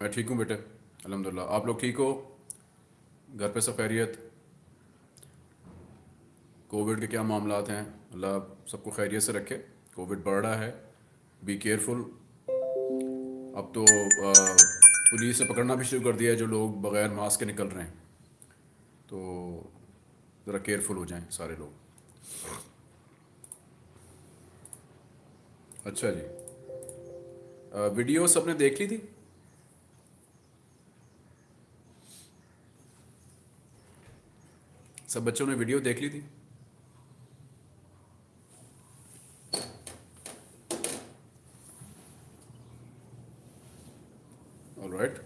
मैं ठीक हूँ बेटे अलहमदिल्ला आप लोग ठीक हो? घर पे सब खैरियत? कोविड के क्या मामला हैं? अल्लाह सबको खैरियत से रखे। कोविड बढ़ रहा है। बी केयरफुल अब तो पुलिस ने पकड़ना भी शुरू कर दिया है जो लोग बगैर मास्क के निकल रहे हैं। तो ज़रा केयरफुल हो जाएँ सारे लोग। अच्छा जी। आ, वीडियो सबने देख ली थी? सब बच्चों ने वीडियो देख ली थी? राइट.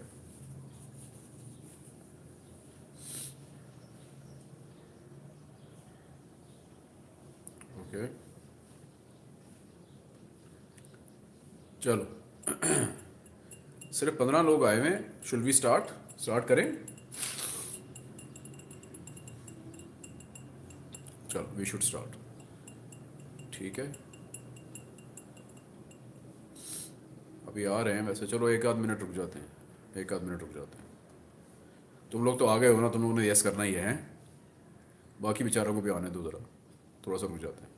Okay. चलो। सिर्फ़ पंद्रह लोग आए हुए हैं। शुड वी स्टार्ट स्टार्ट करें? चलो वी शुड स्टार्ट ठीक है? अभी आ रहे हैं वैसे। चलो, एक आध मिनट रुक जाते हैं। एक आध मिनट रुक जाते हैं। तुम लोग तो आ गए हो ना? तुम लोगों ने यस करना ही, है? बाकी बेचारों को भी आने दो ज़रा। थोड़ा सा रुक जाते हैं।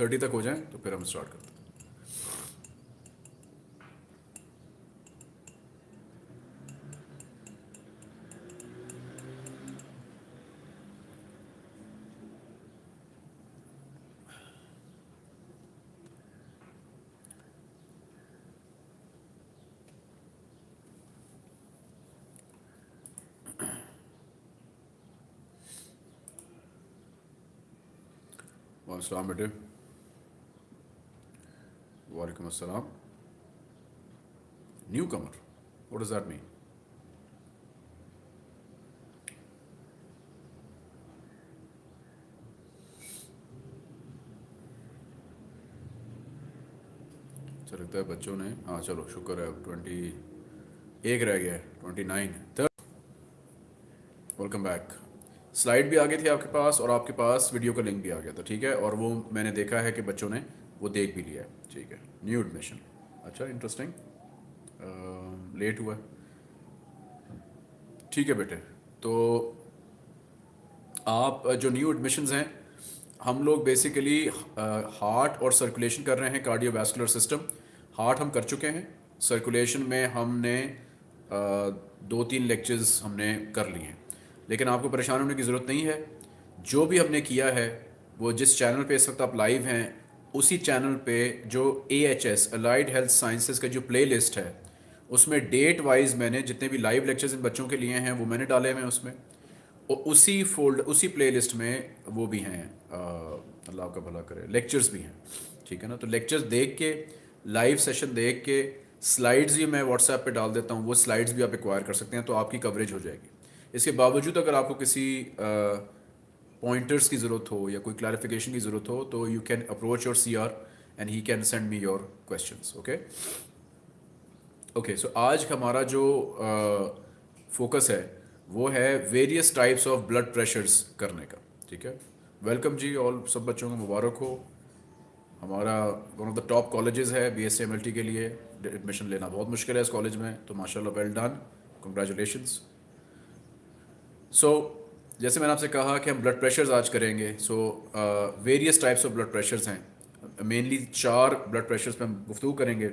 थर्टी तक हो जाए तो फिर हम स्टार्ट करते हैं। बेटे। Newcomer what does that mean अच्छा लगता है बच्चों ने हाँ चलो, शुक्र है ट्वेंटी एक रह गया twenty nine third welcome back slide भी आ गई थी आपके पास और आपके पास वीडियो का लिंक भी आ गया था, ठीक है? और वो मैंने देखा है कि बच्चों ने वो देख भी लिया है। ठीक है। न्यू एडमिशन अच्छा इंटरेस्टिंग लेट हुआ। ठीक है बेटे। तो आप जो न्यू एडमिशन्स हैं हम लोग बेसिकली हार्ट और सर्कुलेशन कर रहे हैं कार्डियोवैस्कुलर सिस्टम हार्ट हम कर चुके हैं। सर्कुलेशन में हमने uh, दो तीन लेक्चर्स हमने कर लिए हैं। लेकिन आपको परेशान होने की ज़रूरत नहीं है। जो भी हमने किया है वो जिस चैनल पे इस वक्त आप लाइव हैं उसी चैनल पे जो A H S allied health sciences का जो प्ले लिस्ट है, उसमें डेट वाइज मैंने जितने भी लाइव लेक्चर्स इन बच्चों के लिए हैं, वो मैंने डाले हैं उसमें। और उसी फोल्ड उसी प्ले में वो भी हैं अल्लाह का भला करे लेक्चर्स भी हैं, ठीक है ना? तो लेक्चर्स देख के लाइव सेशन देख के स्लाइड्स भी मैं व्हाट्सएप पे डाल देता हूँ, वो स्लाइड्स भी आप एक्वायर कर सकते हैं तो आपकी कवरेज हो जाएगी। इसके बावजूद अगर आपको किसी पॉइंटर्स की ज़रूरत हो या कोई क्लैरिफिकेशन की ज़रूरत हो तो you can approach your C R and he can send me your question okay okay so आज हमारा जो फोकस uh, है वो है various types of blood pressures करने का ठीक है? वेलकम जी ऑल सब बच्चों को मुबारक हो। हमारा one of the top colleges है B S M L T के लिए एडमिशन लेना बहुत मुश्किल है इस कॉलेज में तो माशाल्लाह वेल डन कंग्रेचुलेशंस सो जैसे मैंने आपसे कहा कि हम ब्लड प्रेशर्स आज करेंगे so various types of blood pressures हैं। मेनली चार ब्लड प्रेशर्स पे हम गुफ्तू करेंगे।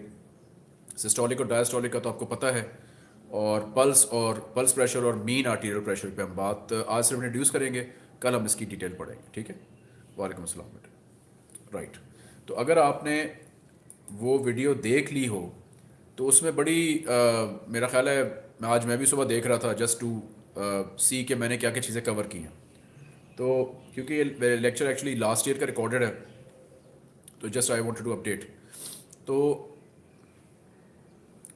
सिस्टोलिक और डायस्टोलिक का तो आपको पता है और पल्स और पल्स प्रेशर और मीन आर्टीरियल प्रेशर पे हम बात uh, आज सिर्फ़ इंट्रोड्यूस करेंगे। कल हम इसकी डिटेल पढ़ेंगे ठीक है? वालेकुम अस्सलाम बेटे। राइट तो अगर आपने वो वीडियो देख ली हो तो उसमें बड़ी आ, uh, मेरा ख्याल है आज मैं भी सुबह देख रहा था जस्ट टू सी के मैंने क्या क्या चीज़ें कवर की हैं। तो क्योंकि ये लेक्चर एक्चुअली लास्ट ईयर का रिकॉर्डेड है तो just I want to update तो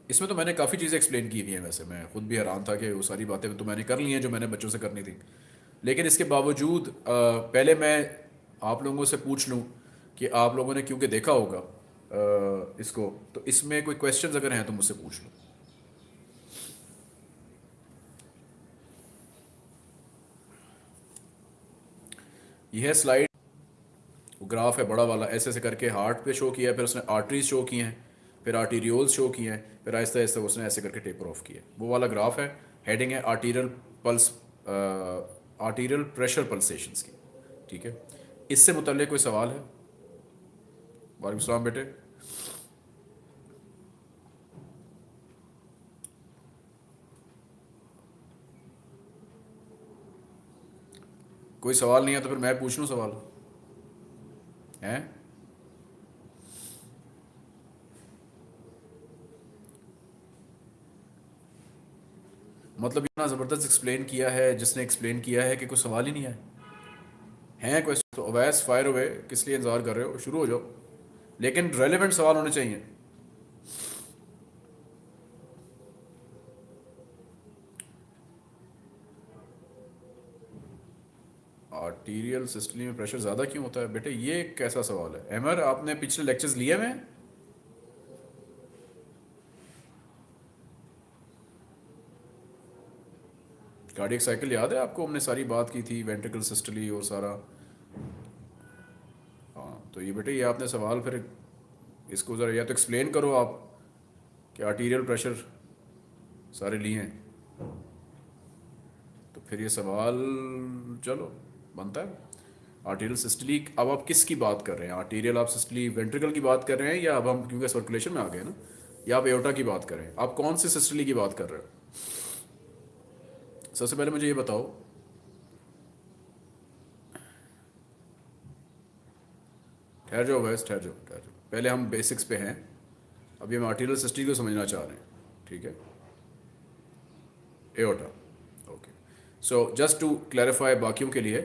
इसमें तो मैंने काफ़ी चीज़ें एक्सप्लेन की हुई हैं वैसे। मैं खुद भी हैरान था कि वो सारी बातें तो मैंने कर ली हैं जो मैंने बच्चों से करनी थी। लेकिन इसके बावजूद पहले मैं आप लोगों से पूछ लूँ कि आप लोगों ने क्योंकि देखा होगा इसको तो इसमें कोई क्वेश्चंस अगर हैं तो मुझसे पूछ लो। यह स्लाइड ग्राफ है बड़ा वाला, ऐसे ऐसे करके हार्ट पे शो किया है, फिर उसने आर्टरीज शो किए हैं, फिर आर्टीरियोल्स शो किए हैं, फिर आहिस्ते आहिस्ता उसने ऐसे करके टेपर ऑफ़ किया वो वाला ग्राफ है हेडिंग है arterial pulse arterial pressure pulsation की, ठीक है? इससे मुतल कोई सवाल है? वालेकुम बेटे। कोई सवाल नहीं है तो फिर मैं पूछ लूँ सवाल? हैं? मतलब इतना ज़बरदस्त एक्सप्लेन किया है, जिसने एक्सप्लेन किया है कि कोई सवाल ही नहीं है। हैं क्वेश्चन तो अवैस फायर हुए किस लिए इंतज़ार कर रहे हो? शुरू हो जाओ। लेकिन रेलिवेंट सवाल होने चाहिए। आर्टीरियल सिस्टली में प्रेशर ज़्यादा क्यों होता है? बेटे, ये कैसा सवाल है? एमर आपने पिछले लेक्चर्स लिए हुए कार्डियक साइकिल याद है आपको? हमने सारी बात की थी वेंट्रिकल सिस्टली और सारा। हाँ तो ये बेटे, ये आपने सवाल फिर इसको ज़रा या तो एक्सप्लेन करो आप कि आर्टीरियल प्रेशर सारे लिए हैं। तो फिर ये सवाल, चलो। बनता है। आर्टीरियल सिस्टली अब आप किसकी बात कर रहे हैं? आर्टीरियल आप सिस्टली वेंट्रिकल की बात कर रहे हैं या अब हम, क्योंकि सर्कुलेशन में आ गए ना, या आप एयोटा की बात कर रहे हैं? आप कौन सी सिस्टली की बात कर रहे हो? सबसे पहले मुझे ये बताओ। ठहर जाओ वैस, ठहर जाओ ठहर जाओ। पहले हम बेसिक्स पे हैं। अभी हम आर्टिरियल सिस्टली को समझना चाह रहे हैं, ठीक है? Aorta okay so just to clarify बाकियों के लिए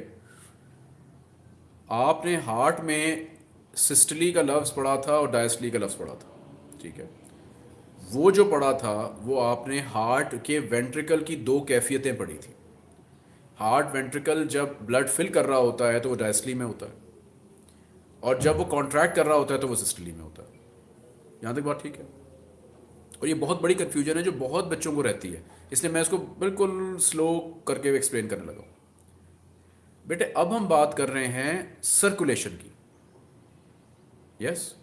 आपने हार्ट में सिस्टली का लफ्ज़ पढ़ा था और डायस्टली का लफ्ज़ पढ़ा था, ठीक है? वो जो पढ़ा था, वो आपने हार्ट के वेंट्रिकल की दो कैफियतें पढ़ी थी। हार्ट वेंट्रिकल जब ब्लड फिल कर रहा होता है तो वो डायस्टली में होता है और जब वो कॉन्ट्रैक्ट कर रहा होता है तो वो सिस्टली में होता है। यहाँ तक बात ठीक है? और ये बहुत बड़ी कन्फ्यूज़न है जो बहुत बच्चों को रहती है, इसलिए मैं इसको बिल्कुल स्लो करके एक्सप्लेन करने लगा बेटे, अब हम बात कर रहे हैं सर्कुलेशन की। यस?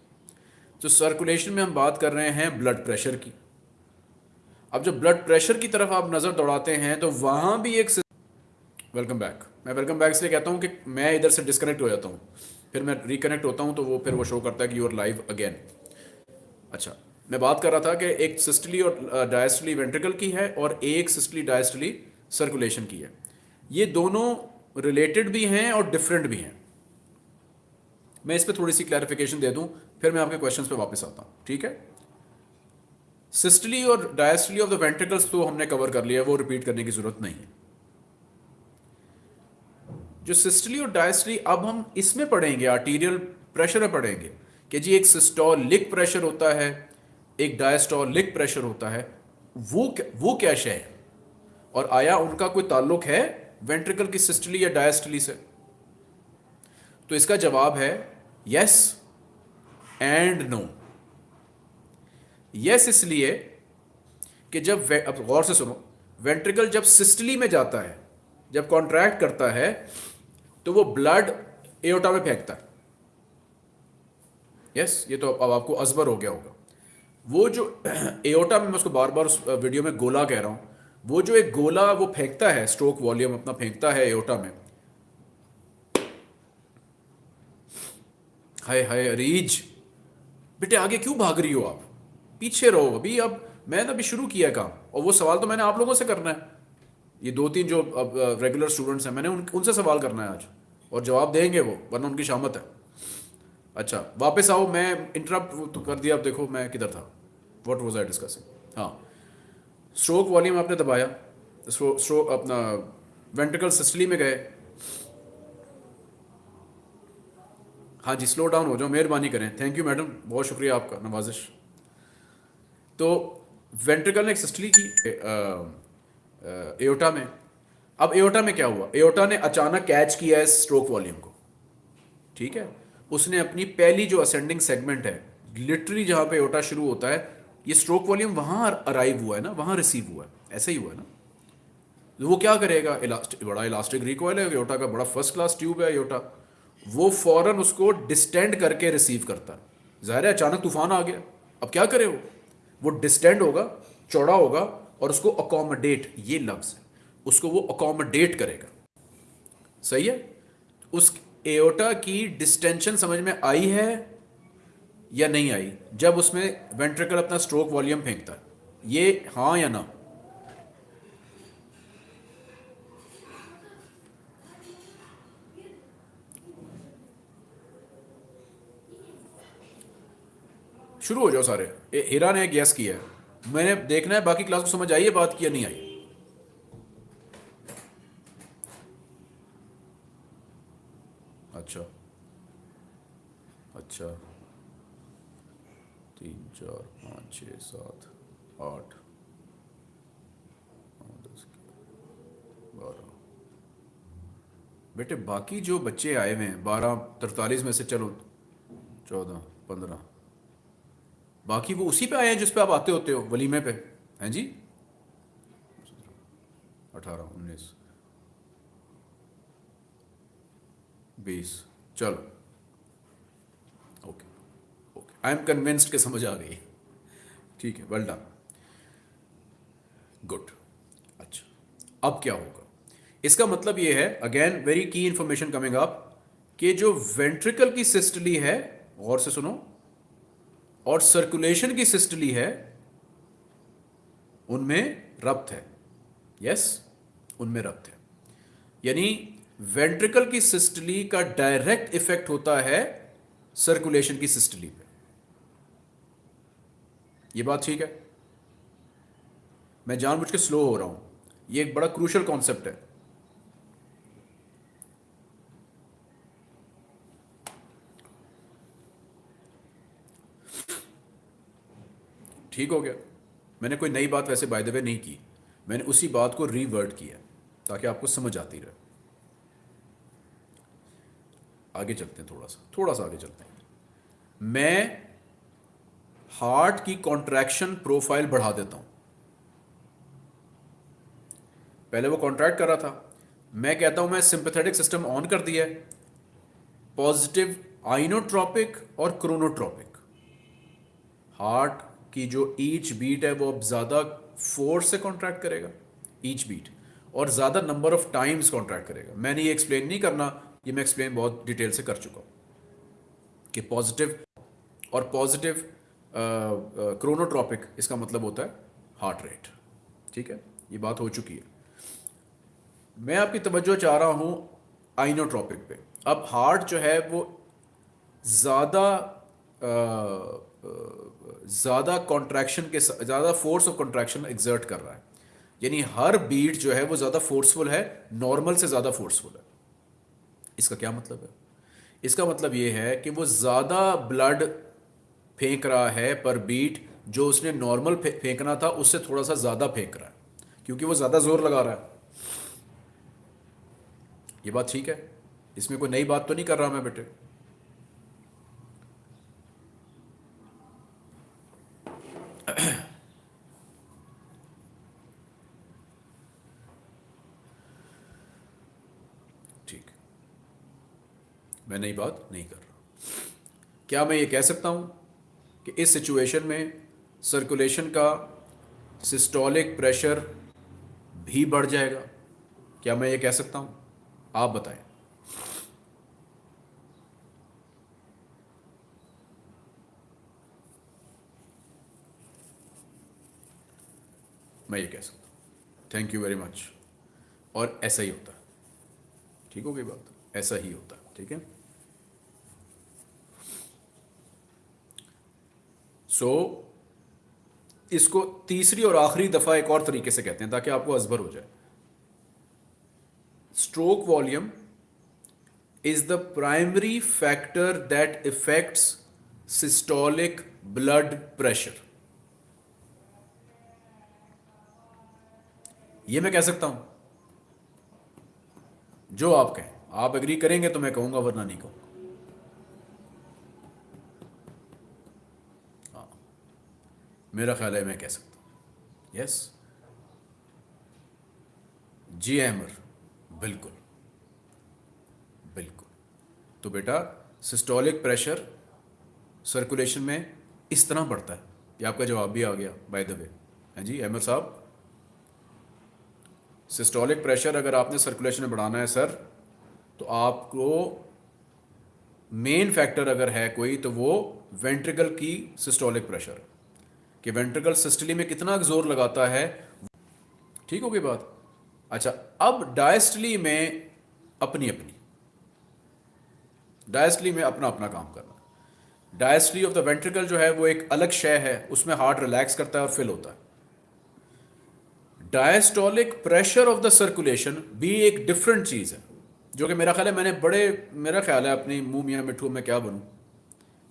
तो सर्कुलेशन में हम बात कर रहे हैं ब्लड प्रेशर की। अब जब ब्लड प्रेशर की तरफ़ आप नज़र दौड़ाते हैं तो वहाँ भी एक वेलकम बैक मैं वेलकम बैक इसलिए कहता हूँ कि मैं इधर से डिस्कनेक्ट हो जाता हूँ। फिर मैं रिकनेक्ट होता हूँ तो वो फिर वो शो करता है कि यू आर लाइव अगेन अच्छा मैं बात कर रहा था कि एक सिस्टली और डायस्टली वेंट्रिकल की है और एक सिस्टली डायस्टली सर्कुलेशन की है। ये दोनों रिलेटेड भी हैं और डिफरेंट भी हैं। मैं इस पर थोड़ी सी क्लैरिफिकेशन दे दूँ, फिर मैं आपके क्वेश्चंस पे वापस आता हूँ, ठीक है? सिस्टली और डायस्टली ऑफ़ द वेंट्रिकल्स तो हमने कवर कर लिया वो रिपीट करने की ज़रूरत नहीं है। जो सिस्टली और डायस्टली अब हम इसमें पढ़ेंगे आर्टीरियल प्रेशर में पढ़ेंगे, कि जी एक सिस्टोलिक प्रेशर होता है, एक डायस्टोलिक प्रेशर होता है, वो वो क्या शय है? और आया उनका कोई ताल्लुक है? वेंट्रिकल की सिस्टली या डायस्टली से? तो इसका जवाब है यस एंड नो यस इसलिए कि जब अब गौर से सुनो, वेंट्रिकल जब सिस्टली में जाता है, जब कॉन्ट्रैक्ट करता है तो वो ब्लड एओटा में फेंकता है। यस ये तो अब आपको अजबर हो गया होगा। वो जो एओटा में मैं उसको बार बार उस वीडियो में गोला कह रहा हूँ वो जो एक गोला वो फेंकता है स्ट्रोक वॉल्यूम अपना फेंकता है एओटा में। हाय हाय अरीज। बेटे आगे क्यों भाग रही हो आप? पीछे रहो। अभी अब मैंने अभी शुरू किया काम और वो सवाल तो मैंने आप लोगों से करना है। ये दो तीन जो अब रेगुलर स्टूडेंट्स हैं मैंने उन, उनसे सवाल करना है आज और जवाब देंगे वो वरना उनकी शामत है। अच्छा वापस आओ मैं इंटरप्ट तो कर दिया अब देखो मैं किधर था। वॉट वॉज़ आई डिस्कसिंग हाँ। स्ट्रोक वॉल्यूम आपने दबाया स्ट्रोक अपना वेंट्रिकल सिस्टली में गए। हाँ जी स्लो डाउन हो जाओ, मेहरबानी करें। थैंक यू मैडम बहुत शुक्रिया आपका, नवाजिश। तो वेंट्रिकल ने सिस्टली की एओटा में। अब एओटा में क्या हुआ? एओटा ने अचानक कैच किया है स्ट्रोक वॉल्यूम को। ठीक है? उसने अपनी पहली जो असेंडिंग सेगमेंट है लिटरली जहाँ पे एओटा शुरू होता है ये स्ट्रोक वॉल्यूम वहाँ अराइव हुआ है ना, वहाँ रिसीव हुआ है। ऐसा ही हुआ है ना। तो वो क्या करेगा? इलास्टिक बड़ा इलास्टिक रिकॉयल है योटा का बड़ा फ़र्स्ट क्लास ट्यूब है योटा वो फ़ौरन उसको डिस्टेंड करके रिसीव करता है। ज़ाहिर है, अचानक तूफ़ान आ गया। अब क्या करे वो? वो डिस्टेंड होगा, चौड़ा होगा, और उसको अकोमोडेट ये लफ्ज़ है। उसको वो अकोमोडेट करेगा। सही है? उस एओटा की डिस्टेंशन समझ में आई है? या नहीं आई, जब उसमें वेंट्रिकल अपना स्ट्रोक वॉल्यूम फेंकता, ये हाँ या ना? शुरू हो जाओ सारे। हीरा ने गैस किया है। मैंने देखना है, बाकी क्लास को समझ आई है बात की या नहीं आई? अच्छा। अच्छा। चार, पाँच, छः, सात, आठ दस, बारह। बेटे, बाकी जो बच्चे आए हुए हैं, बारह, तरतालीस में से चलो, चौदह, पंद्रह। बाकी वो उसी पे आए हैं जिस पे आप आते होते हो, वलीमे पे, हैं जी? अठारह, उन्नीस, बीस, चलो। आई एम कन्विंस्ड के समझ आ गई। ठीक है वेल डन गुड अच्छा अब क्या होगा? इसका मतलब ये है again very key information coming up कि जो वेंट्रिकल की सिस्टली है गौर से सुनो, और सर्कुलेशन की सिस्टली है, उनमें रब्त है। यस उनमें रब्त है। यानी वेंट्रिकल की सिस्टली का डायरेक्ट इफ़ेक्ट होता है सर्कुलेशन की सिस्टली पे। ये बात ठीक है। मैं जानबूझ के स्लो हो रहा हूँ। ये एक बड़ा क्रूशल कॉन्सेप्ट है। ठीक हो गया। मैंने कोई नई बात वैसे बाय द वे नहीं की। मैंने उसी बात को रीवर्ड किया ताकि आपको समझ आती रहे। आगे चलते हैं थोड़ा सा। थोड़ा सा आगे चलते हैं। मैं हार्ट की कॉन्ट्रैक्शन प्रोफ़ाइल बढ़ा देता हूँ। पहले वो कॉन्ट्रैक्ट कर रहा था। मैं कहता हूँ, मैं सिंपथेटिक सिस्टम ऑन कर दिया है। पॉजिटिव आइनोट्रॉपिक और क्रोनोट्रॉपिक। हार्ट की जो ईच बीट है, वो अब ज़्यादा फोर्स से कॉन्ट्रैक्ट करेगा, ईच बीट। और ज़्यादा नंबर ऑफ़ टाइम्स कॉन्ट्रैक्ट करेगा। मैंने ये एक्सप्लेन नहीं करना, ये मैं एक्सप्लेन बहुत डिटेल से कर चुका हूँ। कि पॉजिटिव और पॉजिटिव क्रोनोट्रॉपिक इसका मतलब होता है हार्ट रेट ठीक है? ये बात हो चुकी है। मैं आपकी तवज्जो चाह रहा हूँ आइनोट्रॉपिक पे। अब हार्ट जो है, वो ज़्यादा ज़्यादा कॉन्ट्रैक्शन के ज़्यादा फोर्स ऑफ़ कॉन्ट्रैक्शन एग्जर्ट कर रहा है। यानी हर बीट जो है, वो ज़्यादा फोर्सफुल है नॉर्मल से ज़्यादा फोर्सफुल है। इसका क्या मतलब है? इसका मतलब ये है कि वो ज़्यादा ब्लड फेंक रहा है पर बीट जो उसने नॉर्मल फेंकना था, उससे थोड़ा सा ज़्यादा फेंक रहा है, क्योंकि वो ज़्यादा ज़ोर लगा रहा है। ये बात ठीक है? इसमें कोई नई बात तो नहीं कर रहा मैं बेटे। ठीक। मैं नई बात नहीं कर रहा। क्या मैं ये कह सकता हूँ? कि इस सिचुएशन में सर्कुलेशन का सिस्टोलिक प्रेशर भी बढ़ जाएगा। क्या मैं ये कह सकता हूँ? आप बताएँ। मैं ये कह सकता हूँ। थैंक यू वेरी मच और ऐसा ही होता। है ठीक हो गई बात? ऐसा ही होता। है ठीक है? सो so, इसको तीसरी और आखिरी दफ़ा एक और तरीके से कहते हैं ताकि आपको अजबर हो जाए। Stroke volume is the primary factor that affects systolic blood pressure ये मैं कह सकता हूँ। जो आप कहें। आप एग्री करेंगे तो मैं कहूँगा वरना नहीं कहूँगा। मेरा ख्याल है मैं कह सकता हूँ। यस जी, अहमर। बिल्कुल। बिल्कुल। तो बेटा सिस्टोलिक प्रेशर सर्कुलेशन में इस तरह बढ़ता है। ये आपका जवाब भी आ गया बाय द वे हैं जी अहमद साहब? सिस्टोलिक प्रेशर अगर आपने सर्कुलेशन में बढ़ाना है सर तो आपको मेन फैक्टर अगर है कोई तो वो वेंट्रिकल की सिस्टोलिक प्रेशर कि वेंट्रिकल सिस्टली में कितना ज़ोर लगाता है? ठीक होगी बात? अच्छा अब डायस्टली में अपनी अपनी डायस्टली में अपना अपना काम करना। डायस्टली ऑफ़ द वेंट्रिकल जो है, वो एक अलग शय है, उसमें हार्ट रिलैक्स करता है और फिल होता है। Diastolic pressure of the circulation भी एक डिफरेंट चीज़ है, जो कि मेरा ख्याल है मैंने बड़े, मेरा ख्याल है अपनी मुँह मियाँ मिठू में क्या बनूँ?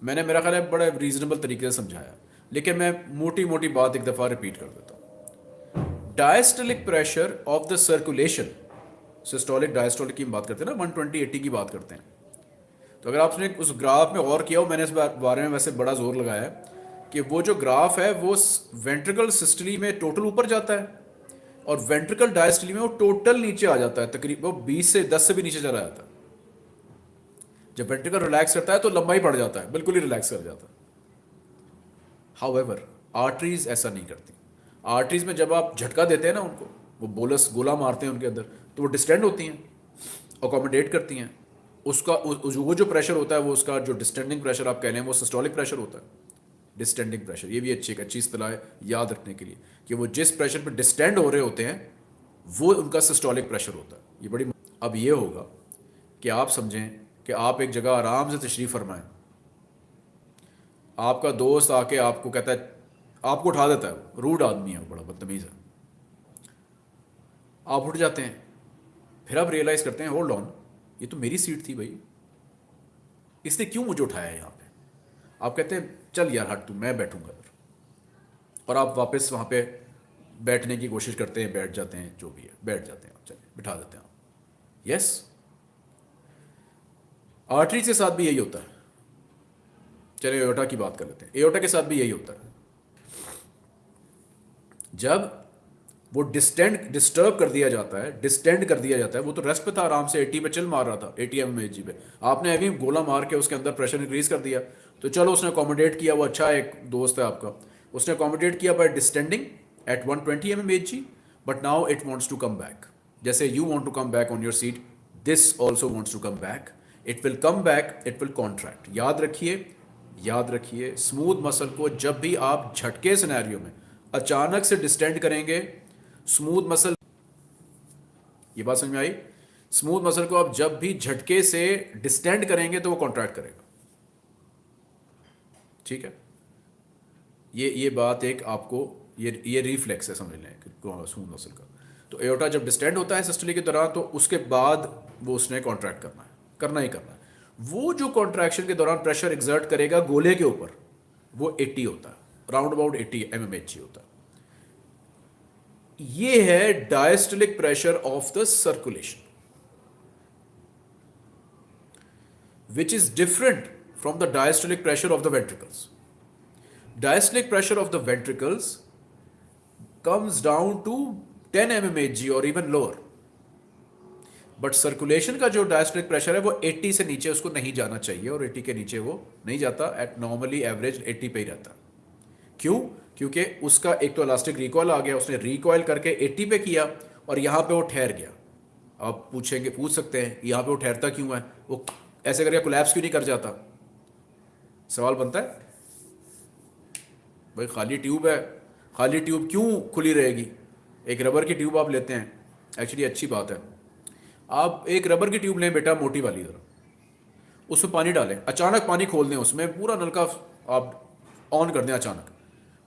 मैंने मेरा ख्याल है बड़े रीजनेबल तरीके से समझाया। लेकिन मैं मोटी मोटी बात एक दफ़ा रिपीट कर देता हूँ। Diastolic pressure of the circulation systolic diastolic की बात करते हैं ना वन ट्वेंटी एट्टी की बात करते हैं। तो अगर आपने उस ग्राफ में और किया हो, मैंने इस बारे में वैसे बड़ा ज़ोर लगाया है कि वो जो ग्राफ है, वो वेंट्रिकल सिस्टली में टोटल ऊपर जाता है और वेंट्रिकल डायस्टली में वो टोटल नीचे आ जाता है तकरीबन बीस से दस से भी नीचे चला जाता है। जब वेंट्रिकल रिलैक्स करता है तो लंबाई बढ़ जाता है, बिल्कुल ही रिलैक्स कर जाता है। हाउ एवर आर्टरीज ऐसा नहीं करती। आर्टरीज में जब आप झटका देते हैं ना उनको, वो बोलस गोला मारते हैं उनके अंदर तो वो डिस्टेंड होती हैं अकोमोडेट करती हैं। उसका वो जो प्रेशर होता है, वो उसका जो डिस्टेंडिंग प्रेशर आप कह रहे हैं, वो सिस्टोलिक प्रेशर होता है। डिस्टेंडिंग प्रेशर ये भी अच्छी, एक अच्छी इतला है याद रखने के लिए कि वो जिस प्रेशर पर डिस्टेंड हो रहे होते हैं, वो उनका सिस्टोलिक प्रेशर होता है। ये बड़ी अब ये होगा कि आप समझें कि आप एक जगह आराम से तशरीफ़ फरमाएँ आपका दोस्त आके आपको कहता है, आपको उठा देता है रूड आदमी है बड़ा बदतमीज़ है। आप उठ जाते हैं, फिर आप रियलाइज़ करते हैं होल्ड ऑन ये तो मेरी सीट थी भाई। इसने क्यों मुझे उठाया यहाँ पे? आप कहते हैं, चल यार, हट तू, मैं बैठूँगा फिर और आप वापस वहाँ पे बैठने की कोशिश करते हैं, बैठ जाते हैं, जो भी है, बैठ जाते हैं आप चलिए, बिठा देते हैं आप। यस आर्टरी के साथ भी यही होता है। चलिए एयोटा की बात कर लेते हैं। एयोटा के साथ भी यही होता है। जब वो डिस्टेंड, डिस्टर्ब कर दिया जाता है, डिस्टेंड कर दिया जाता है, वो तो रेस्ट पे था, आराम से एटी पे चल मार रहा था एटी एम जी पे। आपने अभी गोला मार के उसके अंदर प्रेशर इंक्रीज कर दिया। तो चलो उसने अकोमोडेट किया, वो अच्छा एक दोस्त है आपका। उसने अकोमोडेट किया by distending at one twenty M M G but now it wants to come back जैसे you want to come back on your seat this also wants to come back it will come back it will contract याद रखिए याद रखिए smooth muscle को जब भी आप झटके सिनेरियो में अचानक से डिस्टेंड करेंगे स्मूथ मसल ये बात समझ में आई? स्मूथ मसल को आप जब भी झटके से डिस्टेंड करेंगे तो वो कॉन्ट्रैक्ट करेगा। ठीक है? ये ये बात एक आपको, ये ये रिफ्लेक्स है समझ लें स्मूथ मसल का। तो एयोटा जब डिस्टेंड होता है सिस्टली के दौरान तो उसके बाद वो उसने कॉन्ट्रैक्ट करना है, करना ही करना है। वो जो कॉन्ट्रैक्शन के दौरान प्रेशर एग्जर्ट करेगा गोले के ऊपर, वो 80 होता राउंड अबाउट 80 एम होता है। ये है diastolic pressure of the circulation which is different from the diastolic pressure of the ventricles diastolic pressure of the ventricles comes down to 10 M और इवन लोअर बट सर्कुलेशन का जो diastolic pressure है, वो 80 से नीचे, उसको नहीं जाना चाहिए और 80 के नीचे वो नहीं जाता। एट नॉर्मली एवरेज 80 पे ही रहता। क्यों? क्योंकि उसका एक तो इलास्टिक रिकॉयल आ गया, उसने रिकॉयल करके 80 पे किया और यहाँ पे वो ठहर गया। आप पूछेंगे, पूछ सकते हैं, यहाँ पे वो ठहरता क्यों है? वो ऐसे करके कोलैप्स क्यों नहीं कर जाता? सवाल बनता है? भाई, खाली ट्यूब है। खाली ट्यूब क्यों खुली रहेगी? एक रबर की ट्यूब आप लेते हैं। एक्चुअली अच्छी बात है। आप एक रबर की ट्यूब लें बेटा, मोटी वाली तरह उसमें पानी डालें। अचानक पानी खोल दें उसमें, पूरा नलका आप ऑन कर दें अचानक।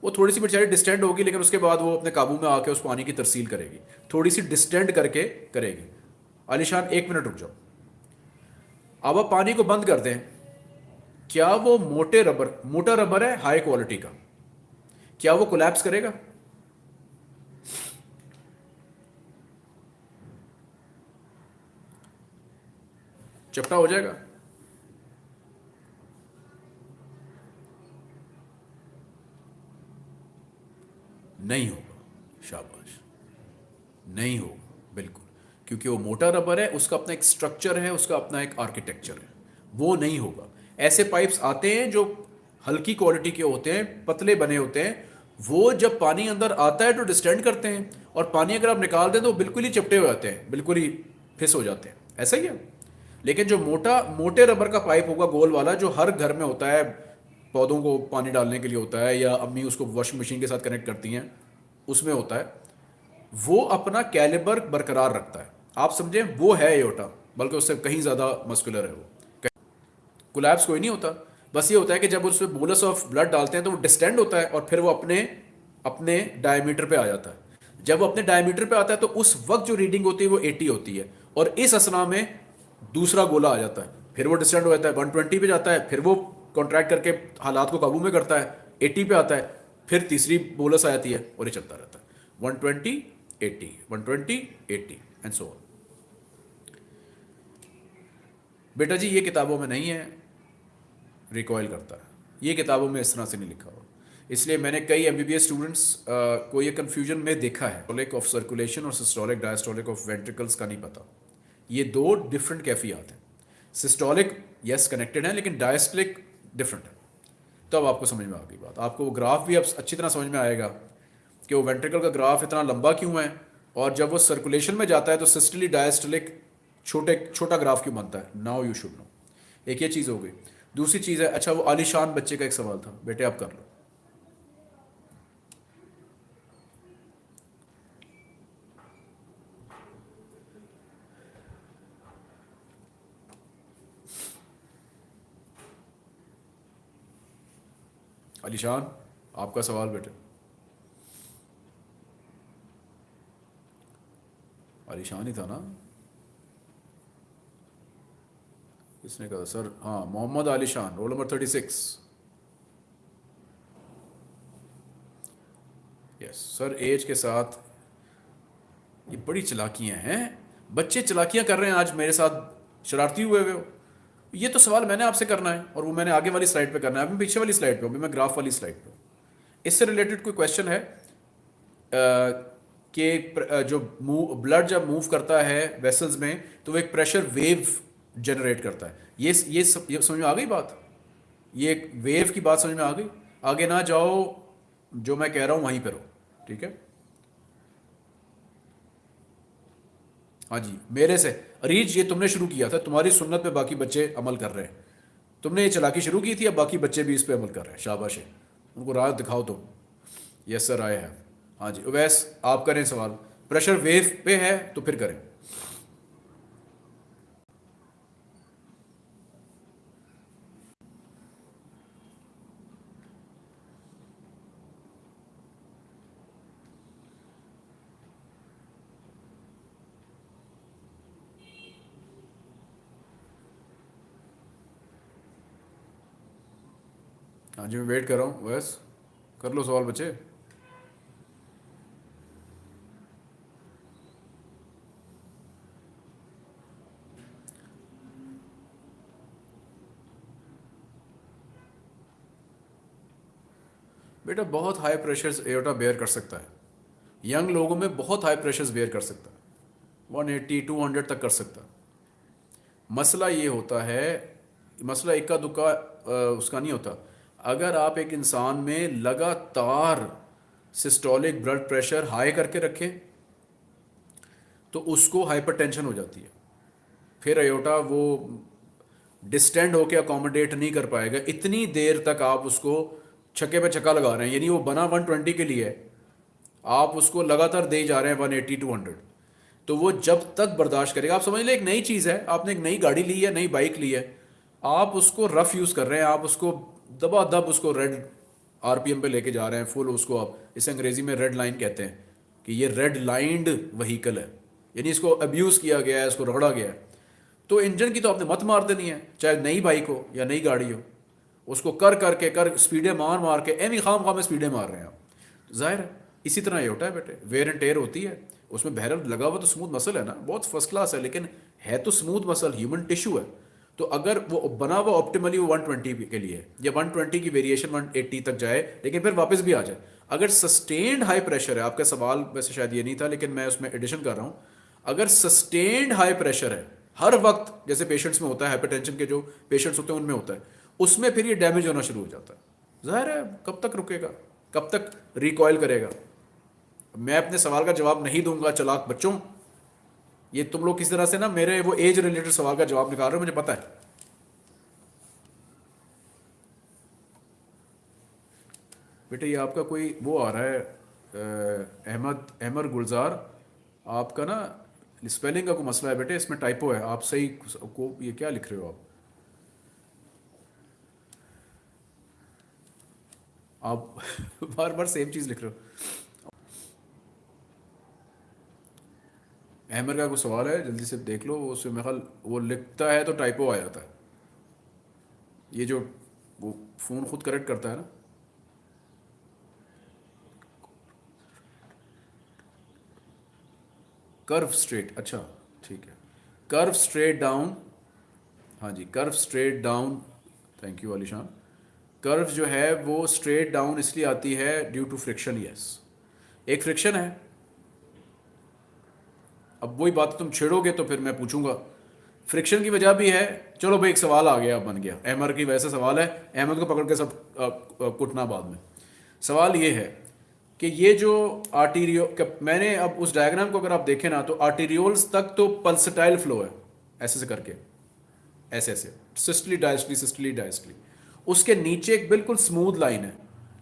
वो थोड़ी सी बेचारी डिस्टेंड होगी, लेकिन उसके बाद वो अपने काबू में आके उस पानी की तरसील करेगी। थोड़ी सी डिस्टेंड करके करेगी। आलिशान, एक मिनट रुक जाओ। अब आप पानी को बंद कर दें। क्या वो मोटे रबर, मोटा रबर है? हाई क्वालिटी का। क्या वो कोलैप्स करेगा? चपटा हो जाएगा। नहीं होगा, शाबाश। नहीं होगा, बिल्कुल। क्योंकि वो मोटा रबर है, उसका अपना एक स्ट्रक्चर है, उसका अपना एक आर्किटेक्चर है। वो नहीं होगा। ऐसे पाइप्स आते हैं जो हल्की क्वालिटी के होते हैं, पतले बने होते हैं, वो जब पानी अंदर आता है तो डिस्टेंड करते हैं। और पानी अगर आप निकाल दें तो बिल्कुल ही चिपटे हो जाते हैं, बिल्कुल ही फिस हो जाते हैं। ऐसा ही है? लेकिन जो मोटा, मोटे रबर का पाइप होगा गोल वाला, जो हर घर में होता है, पौधों को पानी डालने के लिए होता है, या अम्मी उसको वॉशिंग मशीन के साथ कनेक्ट करती हैं, उसमें होता है, वो अपना कैलिबर बरकरार रखता है। आप समझें, वो है एयोटा बल्कि उससे कहीं ज़्यादा मस्कुलर है वो। कोलैप्स कोई नहीं होता। बस ये होता है कि जब उसमें बोलस ऑफ़ ब्लड डालते हैं तो वो डिस्टेंड होता है, और फिर वो अपने अपने डायमीटर पे आ जाता है। जब अपने डायमीटर पे आता है तो उस वक्त जो रीडिंग होती है, वो 80 होती है। और इस असना में दूसरा गोला आ जाता है, फिर वो डिस्टेंड हो जाता है 120 पे जाता है, फिर वो कॉन्ट्रैक्ट करके हालात को काबू में करता है 80 पे आता है, फिर तीसरी बोलस आ जाती है और ये चलता रहता है। 120 80 120 80 एंड सो बेटा जी, ये किताबों में नहीं है रिकॉयल करता है। ये किताबों में इस तरह से नहीं लिखा हुआ। इसलिए मैंने कई एम बी स्टूडेंट्स को ये कन्फ्यूज़न में देखा है। ऑफ़ सर्कुलेशन और सिस्टोलिक डायस्टोलिक ऑफ़ वेंट्रिकल्स का नहीं पता। ये दो डिफरेंट कैफियात हैं। सिस्टोलिक यस कनेक्टेड है, लेकिन डायस्टलिक डिफरेंट है। तो अब आपको समझ में आ गई बात। आपको वो ग्राफ भी अब अच्छी तरह समझ में आएगा कि वो वेंट्रिकल का ग्राफ इतना लंबा क्यों है, और जब वो सर्कुलेशन में जाता है तो सिस्टली डायस्टलिक छोटे, छोटा ग्राफ क्यों बनता है? नाउ यू शुड नो एक ये चीज़ हो गई। दूसरी चीज़ है अच्छा वो आलिशान बच्चे का एक सवाल था। बेटे आप कर लो। अलीशान, आपका सवाल बेटे। अलीशान ही था ना? किसने कहा? सर हाँ Mohammad Ali Shan roll number thirty six. Yes sir age के साथ ये बड़ी चलाकियाँ हैं। बच्चे चलाकियाँ कर रहे हैं आज मेरे साथ। शरारती हुए हुए ये तो सवाल मैंने आपसे करना है और वो मैंने आगे वाली स्लाइड पे करना है अभी पीछे वाली स्लाइड पे अभी मैं ग्राफ वाली स्लाइड पे इससे रिलेटेड कोई क्वेश्चन है? कि जो मूव ब्लड जब मूव करता है वेसल्स में तो वो एक प्रेशर वेव जनरेट करता है। ये ये, ये समझ में आ गई बात? ये एक वेव की बात समझ में आ गई? आगे ना जाओ जो मैं कह रहा हूँ वहीं पर हो ठीक है? हाँ जी, मेरे से। अरीज ये तुमने शुरू किया था, तुम्हारी सुन्नत पे बाकी बच्चे अमल कर रहे हैं। तुमने ये चलाकी शुरू की थी अब बाकी बच्चे भी इस पे अमल कर रहे हैं? शाबाश है। उनको राह दिखाओ तुम यस सर, आए हैं। हाँ जी, वैस आप करें सवाल। प्रेशर वेव पे है तो फिर करें। हाँ जी मैं वेट कर रहा हूँ, बस। कर लो सवाल बच्चे। बेटा, बहुत हाई प्रेशर्स एयोटा बेयर कर सकता है। यंग लोगों में बहुत हाई प्रेशर्स बेयर कर सकता है। 180 200 तक कर सकता मसला ये होता है, मसला इक्का दुक्का उसका नहीं होता। अगर आप एक इंसान में लगातार सिस्टोलिक ब्लड प्रेशर हाई करके रखें तो उसको हाइपरटेंशन हो जाती है। फिर अयोटा वो डिस्टेंड होके अकोमोडेट नहीं कर पाएगा। इतनी देर तक आप उसको छक्के पे छक्का लगा रहे हैं, यानी वो बना 120 के लिए, आप उसको लगातार दे जा रहे हैं 180 टू 100 तो वो जब तक बर्दाश्त करेगा। आप समझ लें, एक नई चीज़ है। आपने एक नई गाड़ी ली है, नई बाइक ली है। आप उसको रफ यूज़ कर रहे हैं, आप उसको दबा दब उसको रेड आरपीएम पे लेके जा रहे हैं फुल उसको आप इसे अंग्रेज़ी में रेड लाइन कहते हैं, कि ये रेड लाइंड वहीकल है। यानी इसको अब्यूज़ किया गया है, इसको रगड़ा गया है। तो इंजन की तो आपने मत मार देनी है, चाहे नई बाइक हो या नई गाड़ी हो, उसको कर करके, कर स्पीडें मार मार के, एम खाम खाम में स्पीडें मार रहे हैं आप। ज़ाहिर है, इसी तरह ये होता है बेटे वेयर एंड टेयर होती है। उसमें बहरल लगा हुआ तो स्मूथ मसल है ना, बहुत फ़र्स्ट क्लास है, लेकिन है तो स्मूथ मसल ह्यूमन टिश्यू है। तो अगर वो बना हुआ ऑप्टिमली वो 120 के लिए, या 120 की वेरिएशन 180 तक जाए, लेकिन फिर वापस भी आ जाए। अगर सस्टेन्ड हाई प्रेशर है, आपका सवाल वैसे शायद ये नहीं था, लेकिन मैं उसमें एडिशन कर रहा हूँ। अगर सस्टेन्ड हाई प्रेशर है, हर वक्त, जैसे पेशेंट्स में होता है हाइपरटेंशन के जो पेशेंट्स होते हैं, उनमें होता है, उसमें फिर ये डैमेज होना शुरू हो जाता है। ज़ाहिर है, कब तक रुकेगा? कब तक रिकॉयल करेगा? मैं अपने सवाल का जवाब नहीं दूँगा, चलाक बच्चों ये तुम लोग किस तरह से ना मेरे वो एज रिलेटेड सवाल का जवाब निकाल रहे हो, मुझे पता है। बेटे, ये आपका कोई वो आ रहा है अहमद अहमद गुलजार, आपका ना स्पेलिंग का कोई मसला है बेटे? इसमें टाइपो है। आप सही को ये क्या लिख रहे हो आप? आप बार बार सेम चीज़ लिख रहे हो। अहमद का कोई सवाल है? जल्दी से देख लो उसमें मेरे ख्याल, वो लिखता है तो टाइपो आ जाता है। ये जो वो फ़ोन खुद करेक्ट करता है ना। कर्व स्ट्रेट अच्छा ठीक है। कर्व स्ट्रेट डाउन हाँ जी curve straight down thank you Alishan curve जो है, वो स्ट्रेट डाउन इसलिए आती है ड्यू टू फ्रिक्शन यस एक फ्रिक्शन है। अब वही बात तुम छेड़ोगे तो फिर मैं पूछूँगा। फ्रिक्शन की वजह भी है। चलो भाई, एक सवाल आ गया बन गया। अहमद की वैसे सवाल है। अहमद को पकड़ के सब कुटना बाद में। सवाल ये है कि ये जो आर्टीरियो मैंने अब उस डायग्राम को अगर आप देखें ना तो आर्टीरियोल्स तक तो पल्सटाइल फ्लो है ऐसे से करके। ऐसे ऐसे सिस्टली डायस्टली सिस्टली डायस्टली उसके नीचे एक बिल्कुल स्मूथ लाइन है।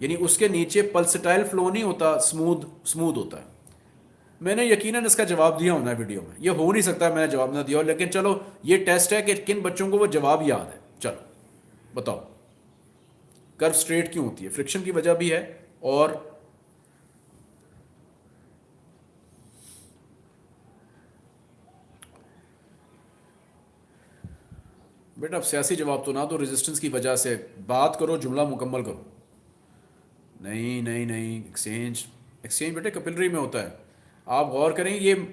यानी उसके नीचे पल्सटाइल फ्लो नहीं होता स्मूथ स्मूथ होता है। मैंने यकीनन इसका जवाब दिया होना वीडियो में। ये हो नहीं सकता, मैंने जवाब ना दिया। लेकिन चलो, ये टेस्ट है कि किन बच्चों को वो जवाब याद है। चलो, बताओ। कर्व स्ट्रेट क्यों होती है? फ्रिक्शन की वजह भी है और बेटा, अब सियासी जवाब तो ना तो रेजिस्टेंस की वजह से। बात करो, जुमला मुकम्मल करो। नहीं नहीं नहीं एक्सचेंज एक्सचेंज बेटे कपिलरी में होता है। आप गौर करें, ये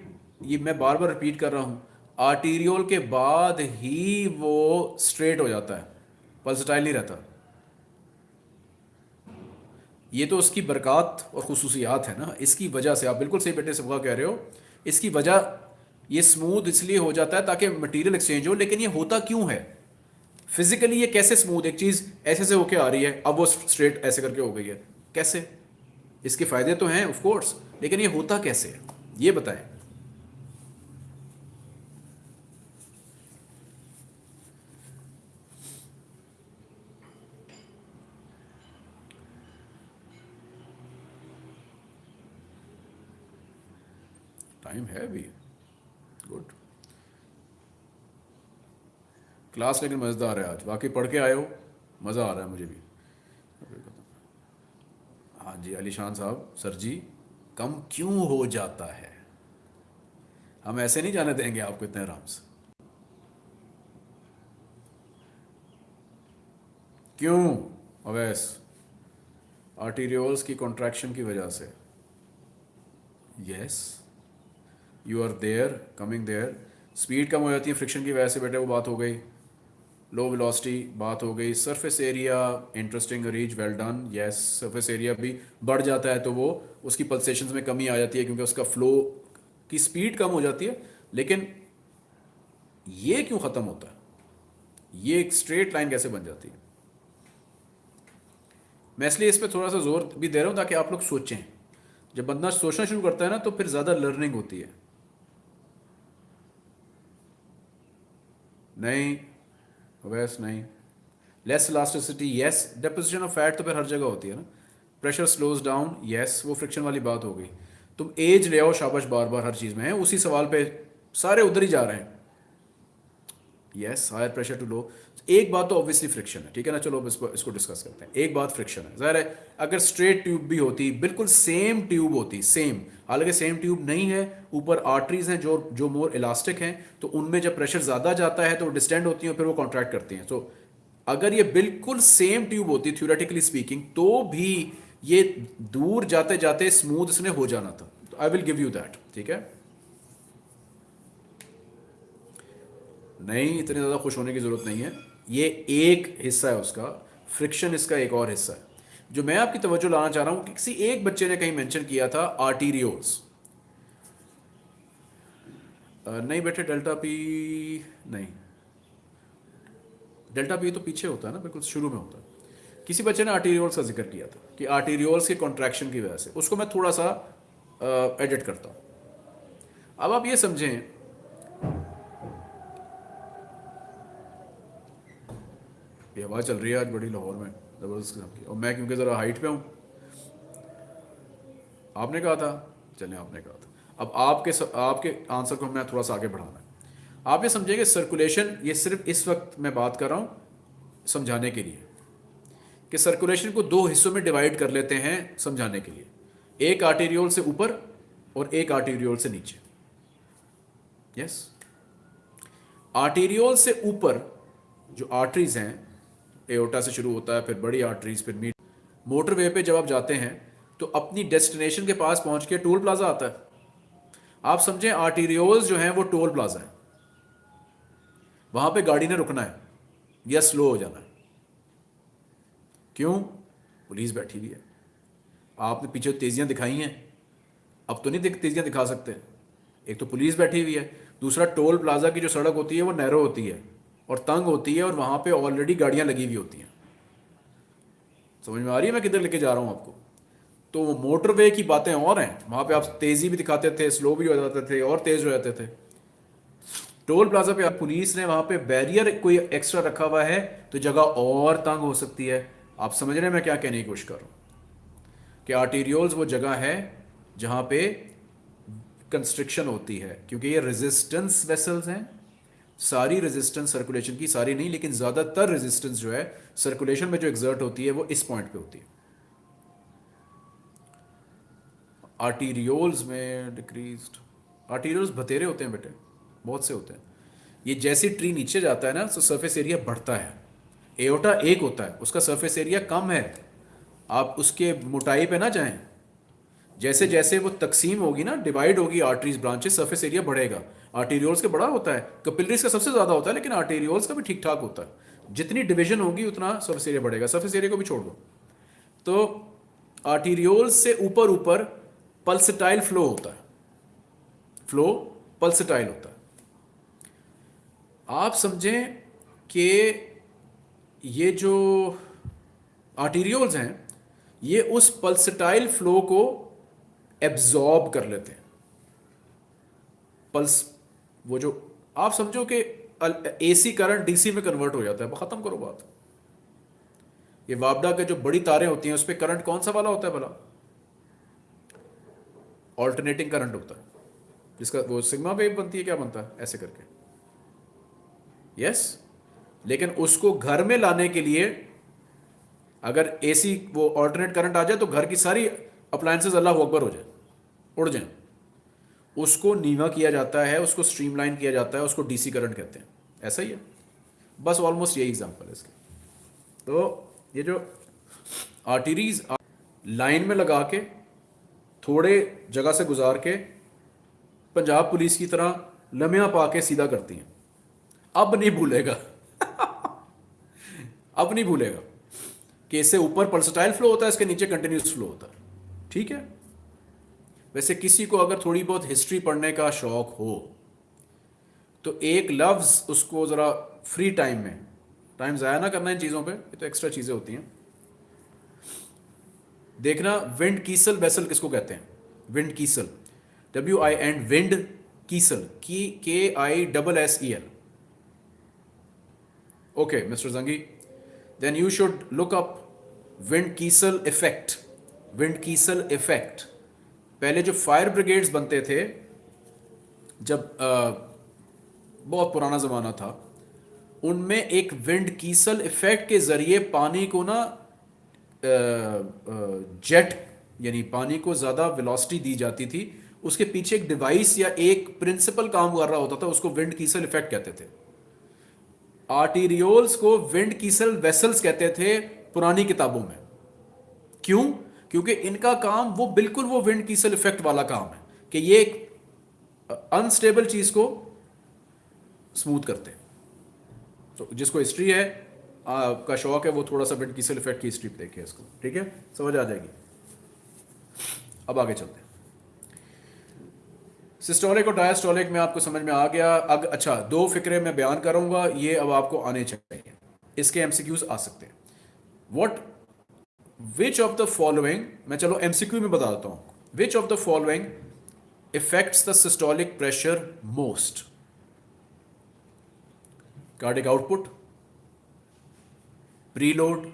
ये मैं बार बार रिपीट कर रहा हूँ आर्टीरियोल के बाद ही वो स्ट्रेट हो जाता है पल्सटाइल नहीं रहता। ये तो उसकी बरकत और खसूसियात है ना, इसकी वजह से, आप बिल्कुल सही बेटे से कह रहे हो, इसकी वजह, ये स्मूथ इसलिए हो जाता है ताकि मटेरियल एक्सचेंज हो, लेकिन ये होता क्यों है? फिजिकली ये कैसे स्मूथ एक चीज़ ऐसे से होके आ रही है, अब वो स्ट्रेट ऐसे करके हो गई है, कैसे? इसके फ़ायदे तो हैं ऑफ़ कोर्स लेकिन ये होता कैसे है? ये बताएँ। टाइम है भी गुड क्लास लेकिन मज़ेदार है आज। बाकी पढ़ के आए हो? मज़ा आ रहा है मुझे भी। हाँ जी अलीशान साहब, सर जी। कम क्यों हो जाता है? हम ऐसे नहीं जाने देंगे आपको इतने आराम से। क्यों? अवैस आर्टीरियोल्स की कॉन्ट्रैक्शन की वजह से। Yes you are there coming there speed कम हो जाती है फ्रिक्शन की वजह से बेटे वो बात हो गई। लो वेलोसिटी बात हो गई surface area interesting reach well done yes surface area भी बढ़ जाता है तो वो उसकी पल्सेशन में कमी आ जाती है क्योंकि उसका फ्लो की स्पीड कम हो जाती है। लेकिन ये क्यों ख़त्म होता है? ये एक स्ट्रेट लाइन कैसे बन जाती है? मैं इसलिए इस पर थोड़ा सा ज़ोर भी दे रहा हूँ ताकि आप लोग सोचें। जब बंदा सोचना शुरू करता है ना तो फिर ज़्यादा लर्निंग होती है। नहीं वैस नहीं। Less elasticity yes deposition of fat तो फिर हर जगह होती है ना। प्रेशर स्लोज डाउन येस वो फ्रिक्शन वाली बात हो गई। तुम एज ले आओ, शाबाश बार बार हर चीज़ में है। उसी सवाल पे सारे उधर ही जा रहे हैं। Yes higher pressure to low एक बात तो ऑब्वियसली फ्रिक्शन है, ठीक है ना? चलो इसको इसको डिस्कस करते हैं। एक बात फ्रिक्शन है। ज़ाहिर है, अगर स्ट्रेट ट्यूब भी होती, बिल्कुल सेम ट्यूब होती सेम हालाँकि सेम ट्यूब नहीं है, ऊपर आर्टरीज हैं जो जो मोर इलास्टिक हैं तो उनमें जब प्रेशर ज़्यादा जाता है तो डिस्टेंड होती हैं फिर वो कॉन्ट्रैक्ट करती हैं। तो अगर ये बिल्कुल सेम ट्यूब होती थ्योरेटिकली स्पीकिंग तो भी ये दूर जाते जाते स्मूथ इसने हो जाना था। I will give you that ठीक है? नहीं, इतने ज़्यादा खुश होने की ज़रूरत नहीं है। ये एक हिस्सा है उसका फ्रिक्शन इसका एक और हिस्सा है। जो मैं आपकी तवज्जो लाना चाह रहा हूँ कि किसी एक बच्चे ने कहीं मेंशन किया था आर्टीरियोल्स नहीं बेटे डेल्टा पी नहीं। डेल्टा पी तो पीछे होता है ना, बिल्कुल शुरू में होता है। किसी बच्चे ने आर्टीरियोल्स का ज़िक्र किया था कि आर्टीरियोल्स के कॉन्ट्रैक्शन की वजह से। उसको मैं थोड़ा सा एडिट करता हूँ। अब आप ये समझें ये हवा चल रही है आज बड़ी लाहौर में ज़बरदस्त किस्म की। और मैं क्योंकि ज़रा हाइट पे हूँ आपने कहा था चलें आपने कहा था। अब आपके स, आपके आंसर को मैं थोड़ा सा आगे बढ़ाना है। आप ये समझेंगे सर्कुलेशन ये सिर्फ़ इस वक्त मैं बात कर रहा हूँ समझाने के लिए। कि सर्कुलेशन को दो हिस्सों में डिवाइड कर लेते हैं समझाने के लिए। एक आर्टेरियोल से ऊपर और एक आर्टेरियोल से नीचे। यस आर्टेरियोल से ऊपर जो आर्टरीज हैं एओटा से शुरू होता है, फिर बड़ी आर्टरीज फिर मीट मोटरवे पे जब आप जाते हैं तो अपनी डेस्टिनेशन के पास पहुँच के टोल प्लाजा आता है। आप समझें आर्टीरियोल्स जो हैं, वो टोल प्लाजा है। वहाँ पे गाड़ी ने रुकना है। या स्लो हो जाना है। क्यों? पुलिस बैठी हुई है। आपने पीछे तेजियाँ दिखाई हैं। अब तो नहीं तेजियाँ दिखा सकते। एक तो पुलिस बैठी हुई है। दूसरा, टोल प्लाजा की जो सड़क होती है, वो नैरो होती है। और तंग होती है और वहाँ पे ऑलरेडी गाड़ियाँ लगी हुई होती हैं। समझ में आ रही है मैं किधर लेके जा रहा हूँ आपको? तो वो मोटरवे की बातें और हैं। वहाँ पे आप तेज़ी भी दिखाते थे स्लो भी हो जाते थे और तेज हो जाते थे। टोल प्लाजा पे पुलिस ने वहाँ पे बैरियर कोई एक्स्ट्रा रखा हुआ है तो जगह और तंग हो सकती है। आप समझ रहे हैं मैं क्या कहने की कोशिश कर रहा हूँ? कि आर्टीरियोल्स वो जगह है जहाँ पे कंस्ट्रक्शन होती है, क्योंकि ये रेजिस्टेंस वेसल्स हैं। सारी रेजिस्टेंस सर्कुलेशन की, सारी नहीं, लेकिन ज़्यादातर रेजिस्टेंस जो है सर्कुलेशन में जो एग्जर्ट होती है, वो इस पॉइंट पे होती है। आर्टीरियोल्स में डिक्रीज आर्टीरियोल्स बतेरे होते हैं बेटे, बहुत से होते हैं। ये जैसे ट्री नीचे जाता है ना तो सरफेस एरिया बढ़ता है। एओटा एक होता है, उसका सरफेस एरिया कम है। आप उसके मोटाई पे ना जाएँ। जैसे जैसे वो तकसीम होगी ना डिवाइड होगी आर्टरीज ब्रांचेस सरफेस एरिया बढ़ेगा। आर्टीरियोल्स का बड़ा होता है। कपिलरीज का सबसे ज़्यादा होता है, लेकिन आर्टीरियोल्स का भी ठीक ठाक होता है। जितनी डिवीज़न होगी, उतना सरफेस एरिया बढ़ेगा। सरफेस एरिया को भी छोड़ दो। तो आर्टीरियोल्स से ऊपर ऊपर पल्सटाइल फ्लो होता है। फ्लो पल्सटाइल होता है। आप समझें कि ये जो आर्टीरियोल्स हैं, ये उस पल्सटाइल फ्लो को एब्जॉर्ब कर लेते हैं। पल्स वो जो, आप समझो कि एसी करंट डीसी में कन्वर्ट हो जाता है ख़त्म करो बात। ये वापडा के जो बड़ी तारें होती हैं, उस पर करंट कौन सा वाला होता है भला? ऑल्टरनेटिंग करंट होता है। जिसका, वो सिग्मा वेव बनती है, क्या बनता है? ऐसे करके। यस लेकिन उसको घर में लाने के लिए, अगर एसी वो ऑल्टरनेट करंट आ जाए तो घर की सारी अप्लायंसेज अल्लाह अकबर हो जाए, उड़ जाए। उसको नीवा किया जाता है, उसको स्ट्रीमलाइन किया जाता है, उसको डीसी करंट कहते हैं। ऐसा ही है। बस ऑलमोस्ट यही एग्जांपल है इसके। तो ये जो आर्टरीज लाइन में लगा के, थोड़े जगह से गुजार के, पंजाब पुलिस की तरह लम्या पा के सीधा करती हैं। अब नहीं भूलेगा। अब नहीं भूलेगा। कि इससे ऊपर पल्सटाइल फ्लो होता है, इसके नीचे कंटिन्यूस फ्लो होता है। ठीक है? वैसे किसी को अगर थोड़ी बहुत हिस्ट्री पढ़ने का शौक हो तो एक लफ्ज़ उसको ज़रा फ्री टाइम में टाइम ज़ाया ना करना इन चीज़ों पे, ये तो एक्स्ट्रा चीज़ें होती हैं। देखना विंड कीसल वेसल किसको कहते हैं? Windkessel W I and windkessel की K I double S E L okay mister Jangi then you should look up windkessel effect windkessel effect पहले जो फायर ब्रिगेड्स बनते थे जब आ, बहुत पुराना ज़माना था उनमें एक विंड कीसल इफ़ेक्ट के ज़रिए पानी को ना जेट यानी पानी को ज़्यादा वेलोसिटी दी जाती थी उसके पीछे एक डिवाइस या एक प्रिंसिपल काम कर रहा होता था उसको विंड कीसल इफ़ेक्ट कहते थे। आर्टीरियोल्स को विंड कीसल वेसल्स कहते थे पुरानी किताबों में। क्यों? क्योंकि इनका काम वो बिल्कुल वो विंड कीसल इफ़ेक्ट वाला काम है कि ये एक अनस्टेबल चीज़ को स्मूथ करते हैं। तो जिसको हिस्ट्री है आ, का शौक है वो थोड़ा सा विंड कीसल इफ़ेक्ट की हिस्ट्री देखे इसको ठीक है? समझ आ जाएगी। अब आगे चलते हैं। सिस्टोलिक और डायस्टोलिक में आपको समझ में आ गया अग अच्छा दो फिक्रे मैं बयान करूँगा ये अब आपको आने चाहिए। इसके एमसीक्यूज आ सकते हैं। What which of the following मैं चलो एमसीक्यू में बता देता हूँ which of the following affects the systolic pressure most cardiac output preload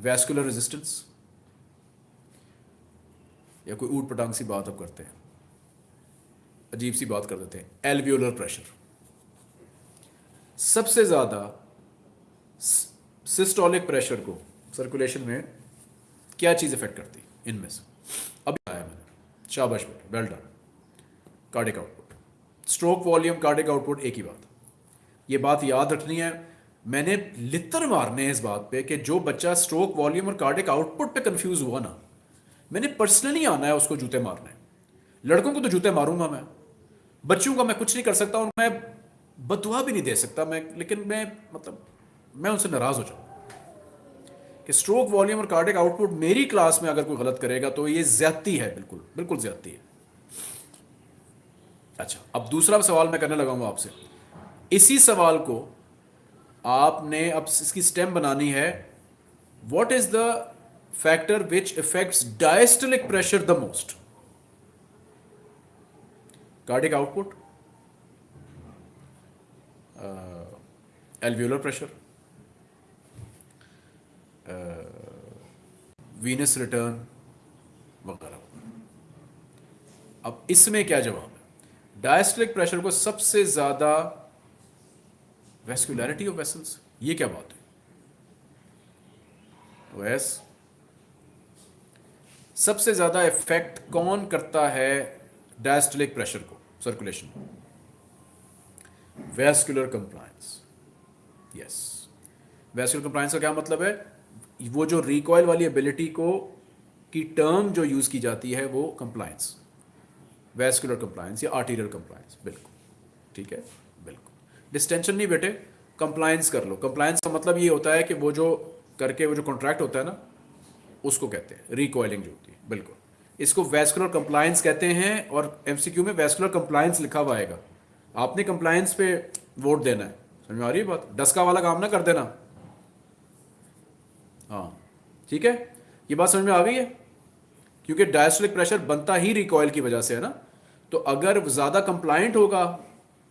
vascular resistance या कोई ऊट पटांग सी बात अब करते हैं. अजीब सी बात कर देते हैं. एल्वियोलर प्रेशर सबसे ज़्यादा सिस्टोलिक प्रेशर को सर्कुलेशन में क्या चीज़ इफ़ेक्ट करती? है इनमें से। अभी आया मैंने। शाबाश बेटे well done cardiac output stroke volume cardiac output एक ही बात। ये बात याद रखनी है। मैंने लितर मारने इस बात पे कि जो बच्चा स्ट्रोक वॉल्यूम और कार्डिक आउटपुट पे कंफ्यूज हुआ ना, मैंने पर्सनली आना है उसको जूते मारने। लड़कों को तो जूते मारूँगा मैं। बच्चों का मैं कुछ नहीं कर सकता और मैं बदुआ भी नहीं दे सकता। मैं, लेकिन मैं मतलब मैं उनसे नाराज़ हो जाऊँ। कि स्ट्रोक वॉल्यूम और कार्डिक आउटपुट मेरी क्लास में अगर कोई गलत करेगा तो ये ज्यादती है, बिल्कुल बिल्कुल ज्यादती है। अच्छा अब दूसरा सवाल मैं करने लगाऊँगा आपसे। इसी सवाल को आपने अब इसकी स्टेम बनानी है। What is the factor which effects diastolic pressure the most cardiac output alveolar pressure venous return वगैरह। अब इसमें क्या जवाब है? डायस्टलिक प्रेशर को सबसे ज़्यादा वेस्कुलरिटी ऑफ़ वेसल्स ये क्या बात है? वैस सबसे ज़्यादा इफ़ेक्ट कौन करता है डायस्टलिक प्रेशर को? Circulation vascular compliance yes vascular compliance का क्या मतलब है? वो जो रिकॉयल वाली एबिलिटी को, की टर्म जो यूज़ की जाती है, वो कंप्लायंस वेस्कुलर कंप्लायंस या आर्टीरियल कंप्लायंस बिल्कुल। ठीक है? बिल्कुल। डिस्टेंशन नहीं बेटे कंप्लायंस कर लो। कंप्लायंस का मतलब ये होता है कि वो जो करके वो जो कॉन्ट्रैक्ट होता है ना, उसको कहते हैं रिकॉयलिंग जो होती है। बिल्कुल। इसको वेस्कुलर कंप्लायंस कहते हैं और एमसीक्यू में वेस्कुलर कंप्लायंस लिखा हुआ आएगा। आपने कंप्लायंस पे वोट देना है। समझ में आ रही है बात? डस्का वाला काम ना कर देना। हाँ। ठीक है? ये बात समझ में आ गई है? क्योंकि डायस्टोलिक प्रेशर बनता ही रिकॉयल की वजह से, है ना? तो अगर ज़्यादा कंप्लाइंट होगा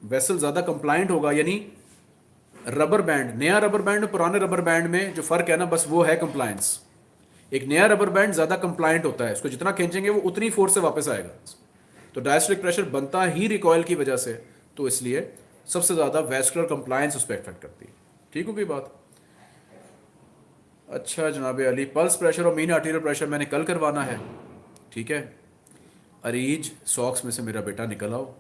वेसल ज़्यादा कंप्लाइंट होगा, यानी रबर बैंड नया रबर बैंड पुराने रबर बैंड में जो फ़र्क है ना, बस वो है कंप्लायंस एक नया रबर बैंड ज़्यादा कंप्लाइंट होता है, उसको जितना खींचेंगे वो उतनी फोर्स से वापस आएगा। तो डायस्ट्रिक प्रेशर बनता ही रिकॉयल की वजह से तो इसलिए सबसे ज़्यादा वेस्कुलर कंप्लायंस उस पर इफ़ेक्ट करती है। ठीक हो होगी बात? अच्छा जनाब अली पल्स प्रेशर और मीन आर्टीरियल प्रेशर मैंने कल करवाना है। ठीक है? अरीज सॉक्स में से मेरा बेटा निकल आओ।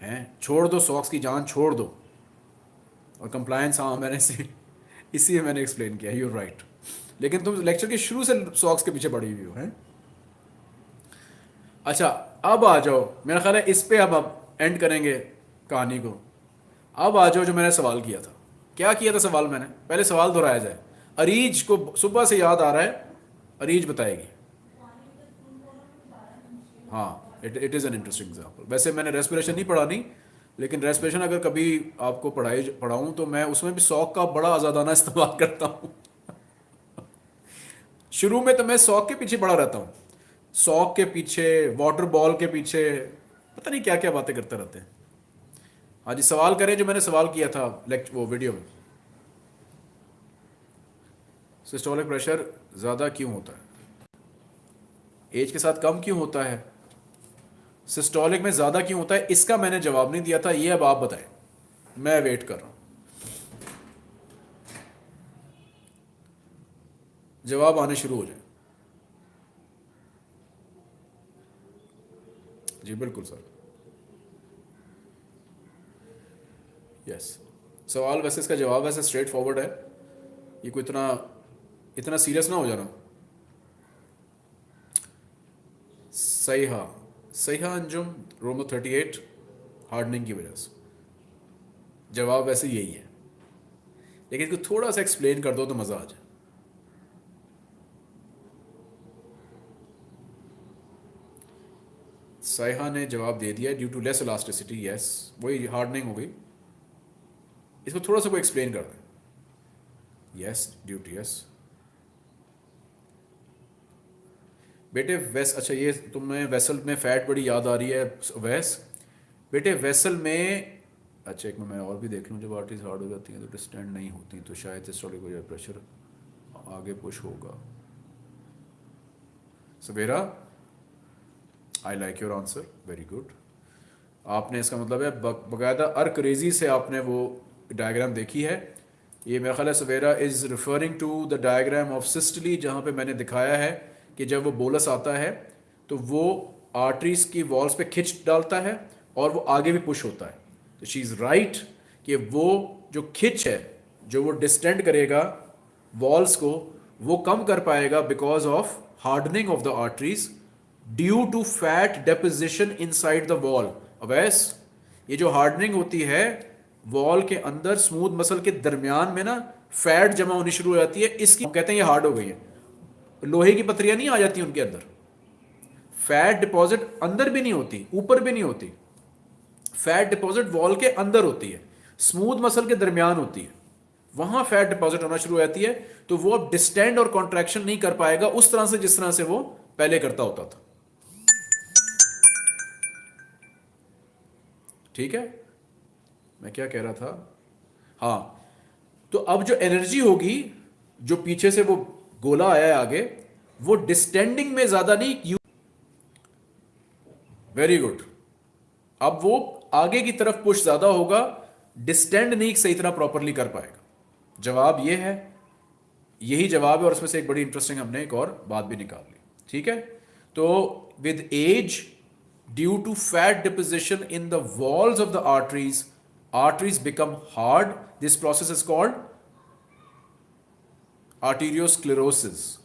हैं? छोड़ दो सॉक्स की जान, छोड़ दो। और कंप्लायंस हाँ मैंने इसी इसी मैंने एक्सप्लेन किया यू राइट लेकिन तुम लेक्चर के शुरू से सॉक्स के पीछे पड़ी हुई हो, हैं? अच्छा अब आ जाओ। मेरा ख्याल है इस पर अब अब एंड करेंगे कहानी को। अब आ जाओ जो मैंने सवाल किया था। क्या किया था सवाल मैंने? पहले सवाल दोहराया जाए। अरीज को सुबह से याद आ रहा है, अरीज बताएगी। हाँ it it is an interesting example वैसे मैंने रेस्पिरेशन नहीं पढ़ा, नहीं, लेकिन रेस्पिरेशन अगर कभी आपको पढ़ाई, पढ़ाऊँ तो मैं उसमें भी सौक का बड़ा आज़ादाना इस्तेमाल करता हूँ। शुरू में तो मैं सौक के पीछे पड़ा रहता हूँ। सौक के पीछे वाटर बॉल के पीछे, पता नहीं क्या क्या बातें करते रहते हैं। हाँ जी सवाल करें जो मैंने सवाल किया था लेक्चर वो वीडियो में। सिस्टोलिक प्रेशर ज़्यादा क्यों होता है? एज के साथ कम क्यों होता है? सिस्टोलिक में ज़्यादा क्यों होता है? इसका मैंने जवाब नहीं दिया था, ये अब आप बताएँ। मैं वेट कर रहा हूँ। जवाब आने शुरू हो जाए। जी, बिल्कुल, सर। यस सवाल वैसे इसका जवाब वैसे स्ट्रेट फॉरवर्ड है ये कोई इतना इतना सीरियस ना हो जाना सही हाँ सही अंजुम रोमो थर्टी एट हार्डनिंग की वजह से जवाब वैसे यही है। लेकिन इसको थोड़ा सा एक्सप्लेन कर दो तो मज़ा आ जाए। साइहा ने जवाब दे दिया due to less elasticity yes वही हार्डनिंग हो गई। इसको थोड़ा सा कोई एक्सप्लेन कर दें। यस ड्यू टू यस बेटे वेस अच्छा ये तुम्हें वेसल में फैट बड़ी याद आ रही है वैस बेटे वेसल में अच्छा एक मैं और भी देख लूँ, जब आर्टिस्ट हार्ड हो जाती हैं तो डिस्टेंड नहीं होती तो शायद सिस्टोलिक वजह प्रेशर आगे पुश होगा। Savera I like your answer very good आपने इसका मतलब है बाकायदा अर्करेजी से आपने वो डायग्राम देखी है। ये मेरा ख्याल Savera is referring to the diagram of systole जहाँ पे मैंने दिखाया है कि जब वो बोलस आता है तो वो आर्टरीज की वॉल्स पे खिंच डालता है और वो आगे भी पुश होता है। तो शी इज़ राइट कि वो जो खिंच है, जो वो डिस्टेंड करेगा वॉल्स को, वो कम कर पाएगा because of hardening of the arteries due to fat deposition inside the wall Awais ये जो हार्डनिंग होती है वॉल के अंदर स्मूथ मसल के दरमियान में ना फैट जमा होनी शुरू हो जाती है। इसकी कहते हैं ये हार्ड हो गई है। लोहे की पत्रियाँ नहीं आ जाती उनके अंदर। फैट डिपॉजिट अंदर भी नहीं होती, ऊपर भी नहीं होती। फैट डिपॉजिट वॉल के अंदर होती है। स्मूथ मसल के दरमियान होती है। वहाँ फैट डिपॉजिट होना शुरू हो जाती है तो वो अब डिस्टेंड और कॉन्ट्रैक्शन नहीं कर पाएगा, उस तरह से जिस तरह से वो पहले करता होता था। ठीक है? मैं क्या कह रहा था? हाँ तो अब जो एनर्जी होगी, जो पीछे से वो गोला आया है आगे, वो डिस्टेंडिंग में ज़्यादा नहीं यू वेरी गुड अब वो आगे की तरफ़ पुश ज़्यादा होगा डिस्टेंड नहीं सही तरह प्रॉपरली कर पाएगा। जवाब ये है, यही जवाब है और उसमें से एक बड़ी इंटरेस्टिंग हमने एक और बात भी निकाल ली। ठीक है? तो with age due to fat deposition in the walls of the arteries arteries become hard this process is called arteriosclerosis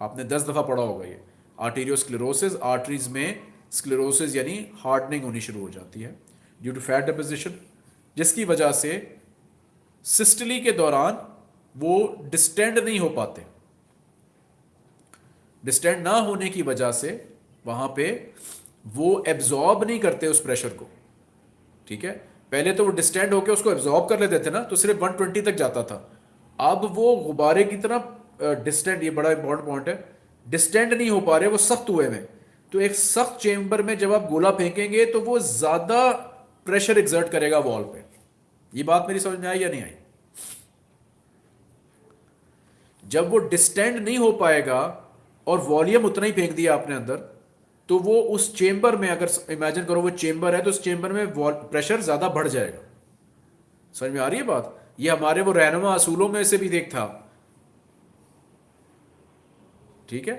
आपने दस दफ़ा पढ़ा होगा ये। आर्टीरियोस्क्लेरोसिस आर्टरीज में स्क्लेरोसिस यानी हार्डनिंग होनी शुरू हो जाती है ड्यू टू फैट डिपोजिशन जिसकी वजह से सिस्टली के दौरान वो डिस्टेंड नहीं हो पाते। डिस्टेंड ना होने की वजह से वहाँ पे वो एब्जॉर्ब नहीं करते उस प्रेशर को। ठीक है? पहले तो वो डिस्टेंड होकर उसको एब्जॉर्ब कर लेते थे ना तो सिर्फ़ 120 तक जाता था। अब वो गुब्बारे की तरह डिस्टेंट ये बड़ा इंपॉर्टेंट पॉइंट है डिस्टेंड नहीं हो पा रहे, वो सख्त हुए में तो एक सख्त चेंबर में जब आप गोला फेंकेंगे तो वो ज़्यादा प्रेशर एग्जर्ट करेगा वॉल पे। ये बात मेरी समझ में आई या नहीं आई? जब वो डिस्टेंड नहीं हो पाएगा, और वॉल्यूम उतना ही फेंक दिया आपने अंदर तो वो उस चेंबर में अगर इमेजिन करो वो चेंबर है तो उस चेंबर में प्रेशर ज़्यादा बढ़ जाएगा। समझ में आ रही है बात? ये हमारे वो रहनुमा असूलों में से भी देख था। ठीक है?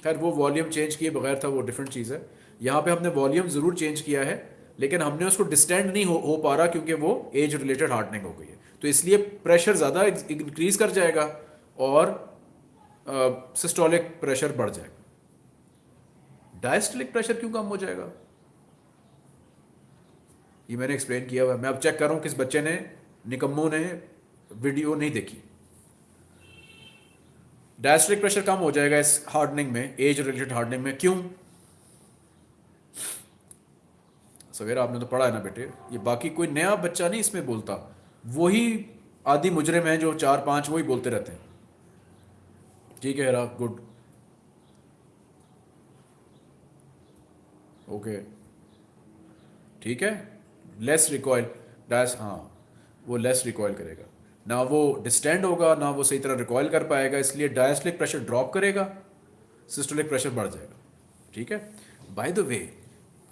खैर वो वॉल्यूम चेंज किए बगैर था वो डिफरेंट चीज़ है। यहाँ पे हमने वॉल्यूम ज़रूर चेंज किया है लेकिन हमने उसको डिस्टेंड नहीं हो, हो पा रहा क्योंकि वो एज रिलेटेड हार्डनिंग हो गई है। तो इसलिए प्रेशर ज़्यादा इंक्रीज कर जाएगा और सिस्टोलिक प्रेशर बढ़ जाएगा। डायस्टोलिक प्रेशर क्यों कम हो जाएगा? ये मैंने एक्सप्लेन किया हुआ मैं अब चेक कर रहा हूँ किस बच्चे ने, निकम्मों ने वीडियो नहीं देखी। डायस्ट्रिक प्रेशर कम हो जाएगा इस हार्डनिंग में एज रिलेटेड हार्डनिंग में। क्यों? सवेरा, आपने तो पढ़ा है ना बेटे? ये बाकी कोई नया बच्चा नहीं इसमें बोलता। वही आदि मुजरे में जो चार पाँच, वही बोलते रहते हैं। ठीक है गुड ओके ठीक है? लेस रिकॉयल डैश हाँ वो लेस रिकॉयल करेगा। ना वो डिस्टेंड होगा, ना वो सही तरह रिकॉयल कर पाएगा, इसलिए डायस्टलिक प्रेशर ड्रॉप करेगा सिस्टोलिक प्रेशर बढ़ जाएगा। ठीक है? बाय द वे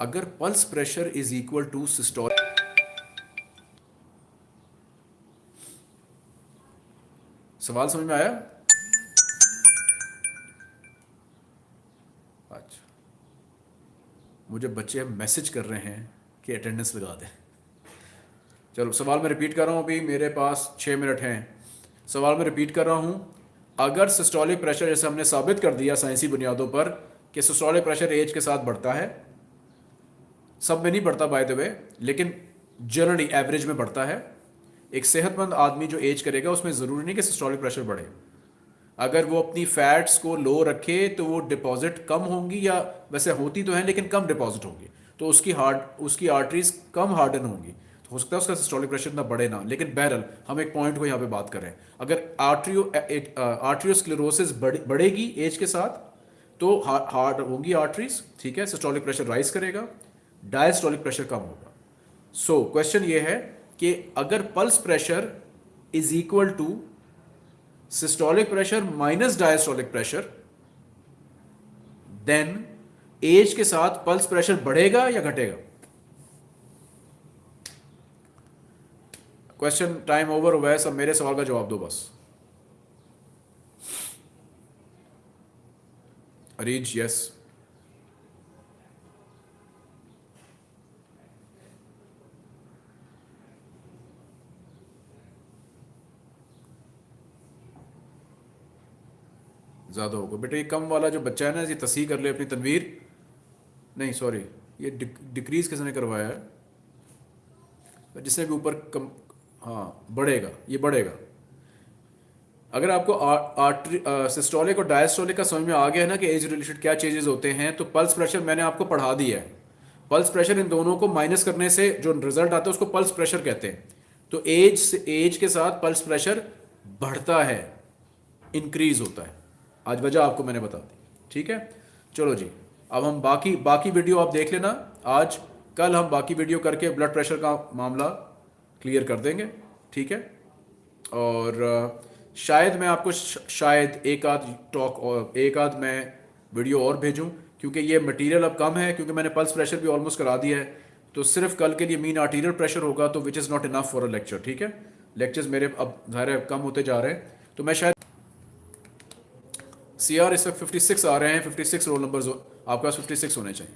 अगर pulse pressure is equal to systolic सवाल समझ में आया? मुझे बच्चे मैसेज कर रहे हैं कि अटेंडेंस लगा दें। चलो, सवाल मैं रिपीट कर रहा हूँ अभी, मेरे पास छः मिनट हैं। सवाल मैं रिपीट कर रहा हूँ, अगर सिस्टोलिक प्रेशर जैसे हमने साबित कर दिया साइंसी बुनियादों पर, कि सिस्टोलिक प्रेशर एज के साथ बढ़ता है, सब में नहीं बढ़ता बाय द वे लेकिन जनरली एवरेज में बढ़ता है, एक सेहतमंद आदमी जो एज करेगा, उसमें ज़रूरी नहीं कि सिस्टोलिक प्रेशर बढ़े। अगर वो अपनी फैट्स को लो रखे तो वो डिपॉजिट कम होंगी या वैसे होती तो हैं लेकिन कम डिपॉजिट होंगी। तो उसकी हार्ट उसकी आर्टरीज कम हार्डन होंगी। तो हो सकता है उसका सिस्टोलिक प्रेशर इतना बढ़े ना लेकिन बहरल हम एक पॉइंट को यहाँ पे बात करें। अगर आर्ट्रियो आर्ट्रियोस्क्लेरोसिस बढ़ेगी एज के साथ तो हार्ड होंगी आर्टरीज ठीक है सिस्टोलिक प्रेशर राइज करेगा डायस्टोलिक प्रेशर कम होगा। सो so, क्वेश्चन ये है कि अगर pulse pressure is equal to systolic pressure minus diastolic pressure then age के साथ पल्स प्रेशर बढ़ेगा या घटेगा? क्वेश्चन टाइम ओवर हुआ है, सब मेरे सवाल का जवाब दो बस। अरीज यस ज़्यादा होगा। बेटे, ये कम वाला जो बच्चा है ना, ये तसीह कर ले अपनी तनवीर। नहीं सॉरी ये डिक्रीज़ किसने करवाया है? जिसने भी ऊपर कम हाँ बढ़ेगा, ये बढ़ेगा। अगर आपको आर्टरी सिस्टोलिक और डायस्टोलिक का समझ में आ गया है ना कि एज रिलेटेड क्या चेंजेस होते हैं तो पल्स प्रेशर मैंने आपको पढ़ा दिया है। पल्स प्रेशर इन दोनों को माइनस करने से जो रिज़ल्ट आता है, उसको पल्स प्रेशर कहते हैं। तो एज से एज के साथ पल्स प्रेशर बढ़ता है इंक्रीज होता है। आज वजह आपको मैंने बता दी। ठीक है? चलो जी, अब हम बाकी बाकी वीडियो आप देख लेना। आज, कल हम बाकी वीडियो करके ब्लड प्रेशर का मामला क्लियर कर देंगे। ठीक है? और शायद मैं आपको शायद एक आध टॉक और, एक आध मैं वीडियो और भेजूं, क्योंकि ये मटेरियल अब कम है, क्योंकि मैंने पल्स प्रेशर भी ऑलमोस्ट करा दिया है। तो सिर्फ़ कल के लिए मीन आर्टीरियल प्रेशर होगा तो which is not enough for a lecture ठीक है? लेक्चर्स मेरे अब, ज़ाहिर कम होते जा रहे हैं। तो मैं शायद सी आर इस वक्त फिफ्टी सिक्स आ रहे हैं फिफ्टी सिक्स रोल नंबर आपके पास फिफ्टी सिक्स होने चाहिए।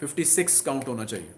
फिफ्टी सिक्स काउंट होना चाहिए।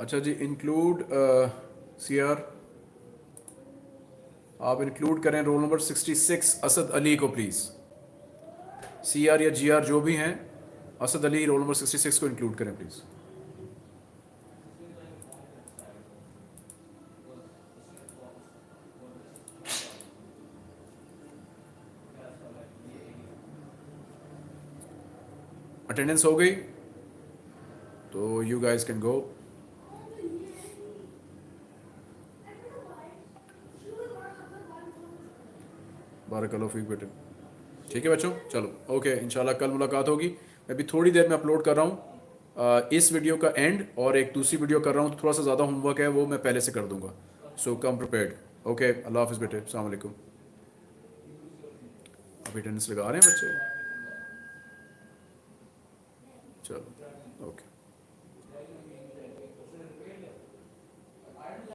अच्छा जी इंक्लूड सी आर आप इंक्लूड करें रोल नंबर 66 असद अली को प्लीज़ सी आर या जी आर जो भी हैं, असद अली रोल नंबर 66 को इंक्लूड करें प्लीज़ अटेंडेंस हो गई? तो you guys can go Barak Feke बेटे ठीक है बच्चों? चलो ओके इंशाल्लाह कल मुलाकात होगी। मैं भी थोड़ी देर में अपलोड कर रहा हूँ। इस वीडियो का एंड और एक दूसरी वीडियो कर रहा हूँ तो थोड़ा सा ज़्यादा होमवर्क है, वो मैं पहले से कर दूँगा। सो कम प्रिपेयर्ड ओके अल्लाह हाफिज़ बेटे अलैक्म अभी अटेंडेंस लगा रहे हैं बच्चे। चलो।